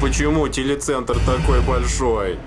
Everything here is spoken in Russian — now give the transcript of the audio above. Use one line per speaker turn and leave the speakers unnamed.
почему телецентр такой большой.